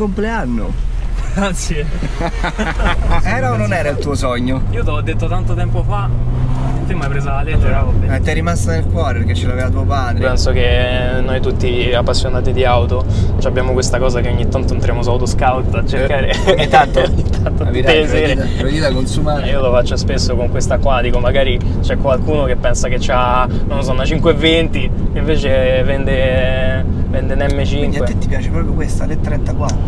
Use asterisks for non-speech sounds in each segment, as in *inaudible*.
Compleanno! Grazie. *laughs* Era o non era il tuo sogno? Io te l'ho detto tanto tempo fa, te mi hai presa la lettera, vabbè. Eh, ti è rimasta nel cuore perché ce l'aveva tuo padre. Penso che noi tutti appassionati di auto abbiamo questa cosa che ogni tanto entriamo su Autoscout a cercare. ogni tanto? *laughs* ogni tanto La tutte le sere. vita consumare. Eh, Io lo faccio spesso con questa qua, dico magari c'è qualcuno che pensa che ha, non lo so, una 520 e invece vende, vende un Quindi a te M5. ti piace proprio questa, le 34.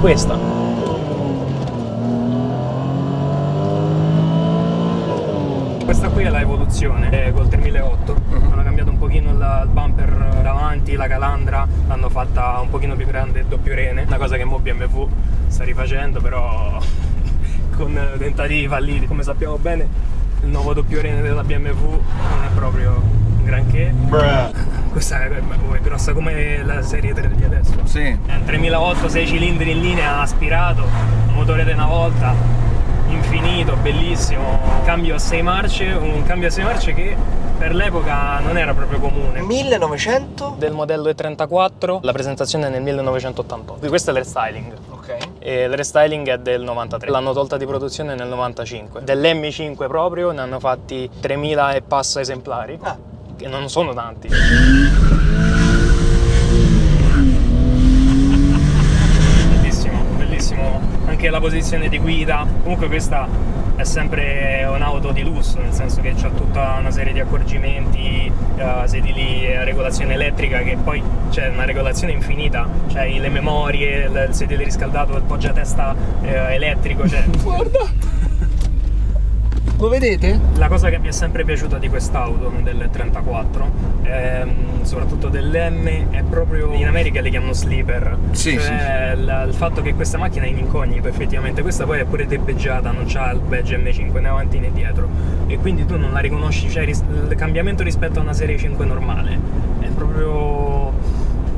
Questa. Qui è la evoluzione eh, col 3008, Mhm. hanno cambiato un pochino il, il bumper davanti, la calandra, l'hanno fatta un pochino più grande doppio rene, una cosa che mo BMW sta rifacendo però *laughs* con tentativi falliti. Come sappiamo bene il nuovo doppio rene della BMW non è proprio granché. Questa è, grossa come la serie 3 di adesso. Sì. È un 3008, 6 cilindri in linea aspirato, motore di una volta, infinito, bellissimo. Cambio a 6 marce, un cambio a 6 marce che per l'epoca non era proprio comune. 1900? Del modello E34, la presentazione è nel 1988. Questo è l'restyling. Ok. E il restyling è del 93, l'hanno tolta di produzione nel 95. Dell'M5 proprio ne hanno fatti 3000 e passa esemplari, Ah. che non sono tanti. Bellissimo, bellissimo. Anche la posizione di guida. Comunque questa è sempre un'auto di lusso, nel senso che c'ha tutta una serie di accorgimenti, eh, sedili a regolazione elettrica, che poi c'è una regolazione infinita. C'hai le memorie, il il sedile riscaldato, il poggiatesta eh, elettrico, cioè *laughs* Guarda! Lo vedete? la cosa che mi è sempre piaciuta di quest'auto del 34, ehm, soprattutto dell'M, è proprio in America le chiamano sleeper. Sì, cioè il, il fatto che questa macchina è in incognito, effettivamente. Questa poi è pure debeggiata, non c'ha il badge M5 né avanti né dietro. E quindi tu non la riconosci, cioè il cambiamento rispetto a una serie 5 normale. È proprio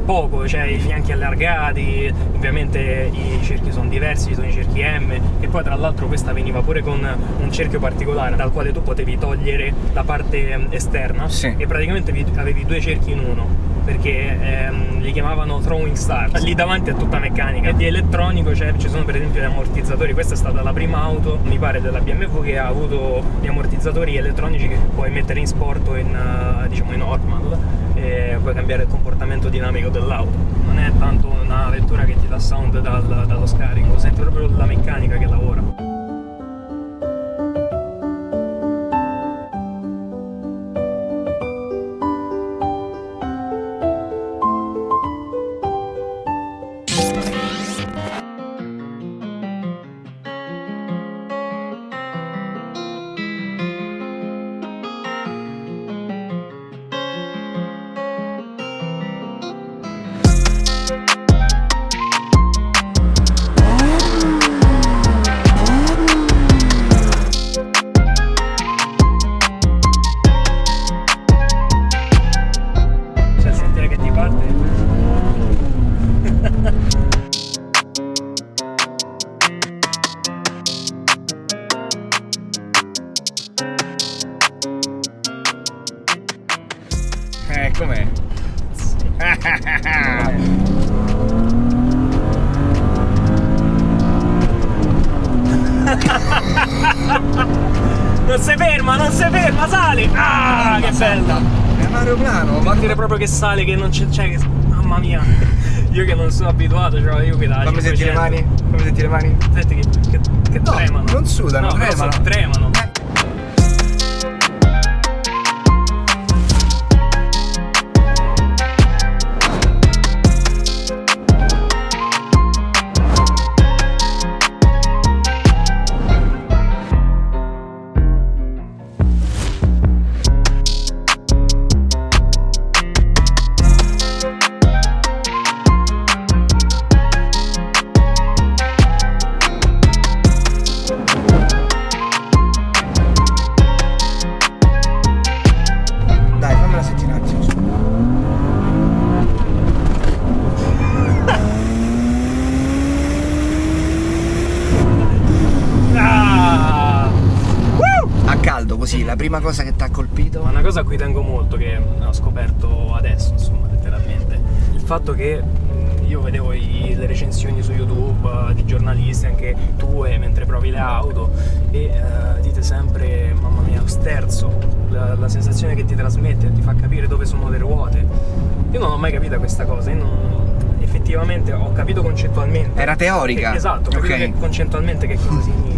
poco, cioè i fianchi allargati, ovviamente i cerchi sono diversi, sono i cerchi M, e poi tra l'altro questa veniva pure con un cerchio particolare dal quale tu potevi togliere la parte ehm, esterna Sì. e praticamente vi- avevi due cerchi in uno perché ehm, li chiamavano throwing star lì davanti è tutta meccanica. E di elettronico cioè, ci sono per esempio gli ammortizzatori questa è stata la prima auto mi pare della BMW che ha avuto gli ammortizzatori elettronici che puoi mettere in sport o in, diciamo in normal e puoi cambiare il comportamento dinamico dell'auto. Non è tanto una vettura che ti dà sound dal- dallo scarico senti proprio la meccanica che lavora Eh, com'è? non si ferma non si ferma sale ah che bella È un aeroplano, ma dire proprio che sale che non c'è c'è che mamma mia io che non sono abituato cioè io che da Fammi sentire le 500. mani. Fammi sentire le mani. Senti che, che, che No, tremano non sudano, no, tremano. tremano prima cosa che ti ha colpito. Una cosa a cui tengo molto, che ho scoperto adesso, insomma, letteralmente, il fatto che mh, io vedevo i- le recensioni su YouTube eh, di giornalisti, anche tue, mentre provi le auto, e eh, dite sempre, mamma mia, sterzo, la, la sensazione che ti trasmette, ti fa capire dove sono le ruote. Io non ho mai capito questa cosa, io non- effettivamente ho capito concettualmente. Era teorica. Che- esatto, ho capito Ok. che concettualmente che cosa significa,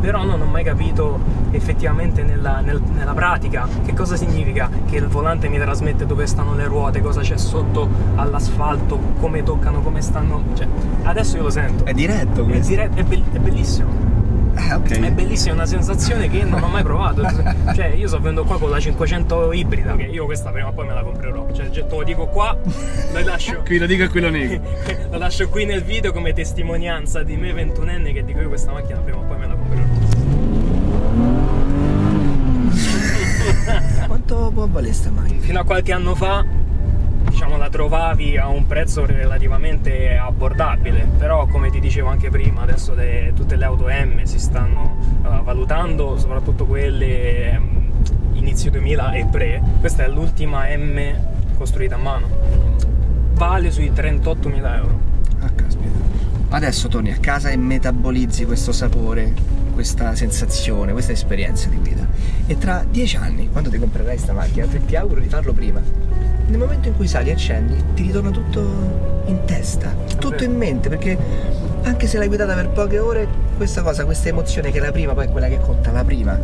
però non ho mai capito effettivamente nella, nel- nella pratica che cosa significa che il volante mi trasmette dove stanno le ruote, cosa c'è sotto all'asfalto, come toccano, come stanno. Cioè, adesso io lo sento. È diretto È, questo. dire- è be- è bellissimo, ok. è una sensazione che non ho mai provato. *laughs* cioè, io sto venendo qua con la 500 ibrida, che io questa prima o poi me la comprerò. Cioè, te lo dico qua, lo lascio. Qui lo dico e qui lo nego. Lo lascio qui nel video come testimonianza di me ventunenne che dico io questa macchina prima o poi me la comprerò. Quanto può valere sta macchina? Fino a qualche anno fa diciamo la trovavi a un prezzo relativamente abbordabile, però come ti dicevo anche prima, adesso le- tutte le auto M si stanno eh, valutando, soprattutto quelle ehm, inizio 2000 e pre. Questa è l'ultima M costruita a mano. Vale sui 38.000 euro. Ah, caspita. Adesso torni a casa e metabolizzi questo sapore, questa sensazione, questa esperienza di guida. E tra dieci anni, quando ti comprerai sta macchina, ti auguro di farlo prima. Nel momento in cui sali e accendi, ti ritorna tutto in testa, tutto in mente, perché anche se l'hai guidata per poche ore, questa cosa, questa emozione che è la prima, poi è quella che conta, la prima,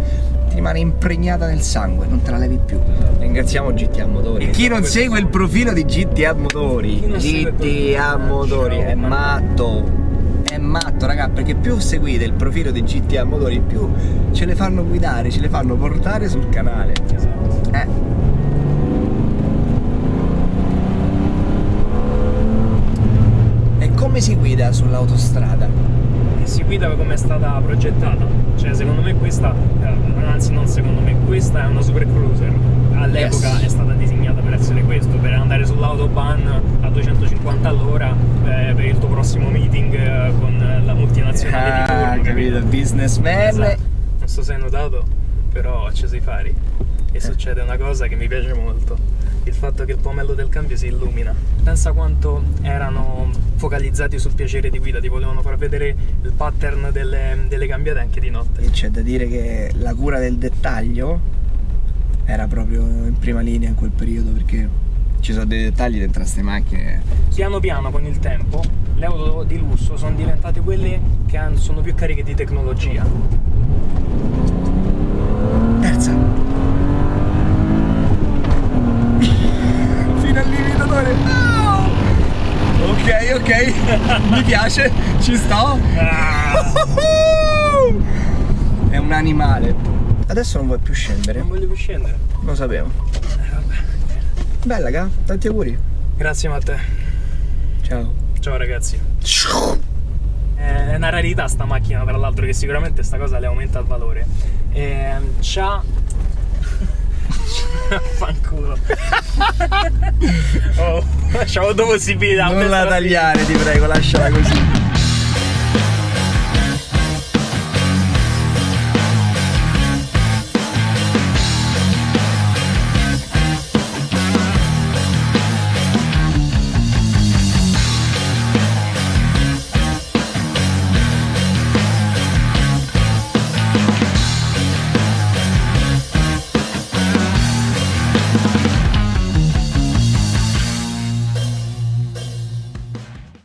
ti rimane impregnata nel sangue, non te la levi più. Ringraziamo GTA Motori. E chi non segue il profilo di GTA Motori, GTA Motori è matto. È matto, raga, perché più seguite il profilo di GTA Motori, più ce le fanno guidare, ce le fanno portare sul canale. Esatto. Eh. E come si guida sull'autostrada? E si guida come è stata progettata. Cioè, secondo me questa, eh, anzi non secondo me, questa è una super cruiser. All'epoca Yes. è stata disegnata per essere questo, per andare sull'autobahn a 250 all'ora eh, per il tuo prossimo meeting eh, con la multinazionale di turno. Ah, capito, businessman. Esatto. Non so se hai notato, però ho acceso i fari e succede una cosa che mi piace molto. Il fatto che il pomello del cambio si illumina. Pensa quanto erano focalizzati sul piacere di guida, ti volevano far vedere il pattern delle, delle cambiate anche di notte. E c'è da dire che la cura del dettaglio era proprio in prima linea in quel periodo perché ci sono dei dettagli dentro queste macchine. Piano piano con il tempo le auto di lusso sono diventate quelle che sono più cariche di tecnologia. Terza. Fino al limitatore. No! Ok, ok. *laughs* Mi piace, ci sto. *laughs* È un animale. Adesso non vuoi più scendere? Non voglio più scendere. Lo sapevo. Bella, ga. Tanti auguri. Grazie Matteo. Ciao. Ciao ragazzi. È una rarità sta macchina, tra l'altro, che sicuramente sta cosa le aumenta il valore. Ehm, c'ha. Fanculo. *laughs* oh, c'ho avuto possibilità. Non la tagliare, ti prego, lasciala così.